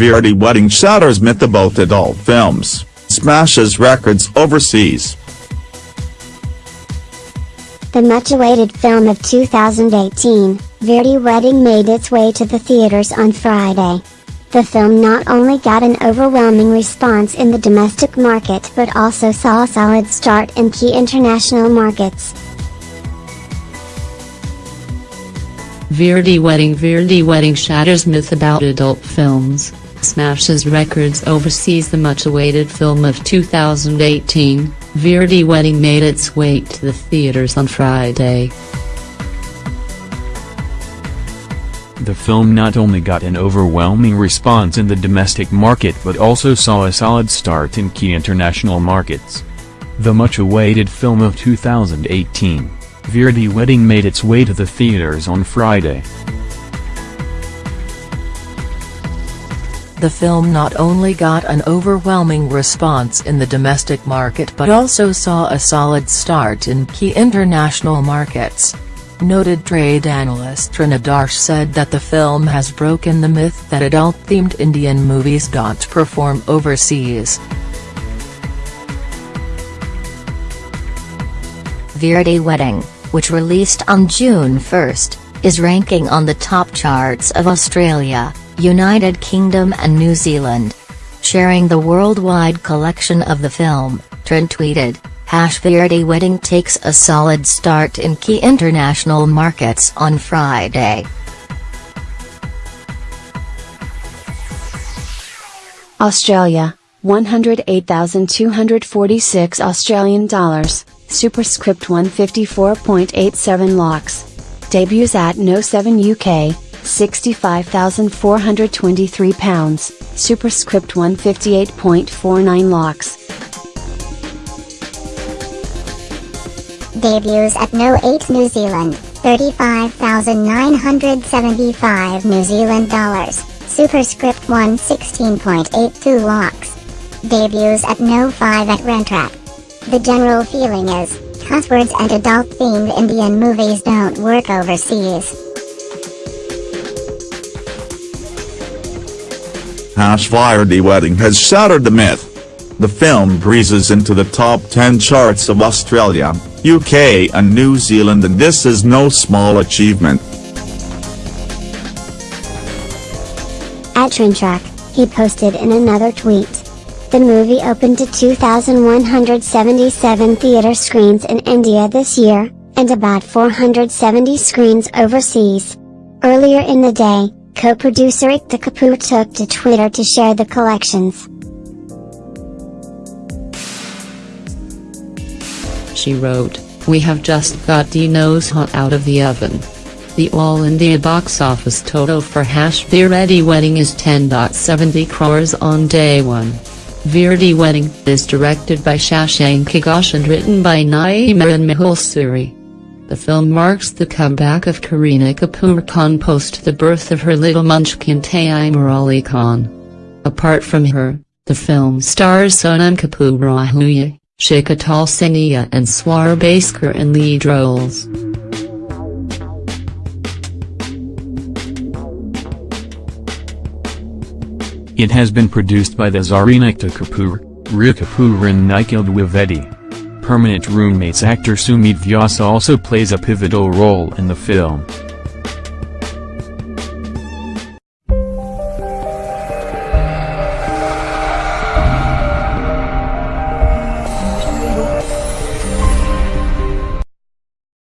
Veere Di wedding shatters myth about adult films, smashes records overseas. The much-awaited film of 2018, Veere Di Wedding made its way to the theaters on Friday. The film not only got an overwhelming response in the domestic market but also saw a solid start in key international markets. Veere Di Wedding Veere Di Wedding shatters myth about adult films, smashes records overseas The much-awaited film of 2018, Veere Di Wedding made its way to the theaters on Friday. The film not only got an overwhelming response in the domestic market but also saw a solid start in key international markets. The much-awaited film of 2018, Veere Di Wedding made its way to the theaters on Friday. The film not only got an overwhelming response in the domestic market but also saw a solid start in key international markets. Noted trade analyst Taran Adarsh said that the film has broken the myth that adult-themed Indian movies don't perform overseas. Veere Di Wedding, which released on June 1, is ranking on the top charts of Australia, United Kingdom and New Zealand. Sharing the worldwide collection of the film, Taran tweeted, Hash Veere Di Wedding takes a solid start in key international markets on Friday. Australia, 108,246 Australian dollars, superscript 154.87 lakhs. Debuts at No 7 UK, 65,423 pounds, superscript 158.49 lakhs. Debuts at No 8 New Zealand, 35,975 New Zealand dollars, superscript 116.82 lakhs. Debuts at No 5 at Rentrak. The general feeling is, cusswords and adult-themed Indian movies don't work overseas. Hash Veere Di Wedding has shattered the myth. The film breezes into the top 10 charts of Australia, UK and New Zealand and this is no small achievement. At Trintrack, he posted in another tweet. The movie opened to 2,177 theater screens in India this year, and about 470 screens overseas. Earlier in the day, co-producer Ekta Kapoor took to Twitter to share the collections. She wrote, We have just got nose hot out of the oven. The All India box office total for Hash Veere Di Wedding is 10.70 crores on day 1. Veere Di Wedding is directed by Shashank Ghosh and written by Naeema and Mehul Suri. The film marks the comeback of Kareena Kapoor Khan post the birth of her little munchkin Taimur Ali Khan. Apart from her, the film stars Sonam Kapoor Ahuja, Sheikh Atal Sania and Swara Bhaskar in lead roles. It has been produced by the Ekta Kapoor, Rhea Kapoor and Nikhil Dwivedi. Permanent roommates actor Sumit Vyas also plays a pivotal role in the film.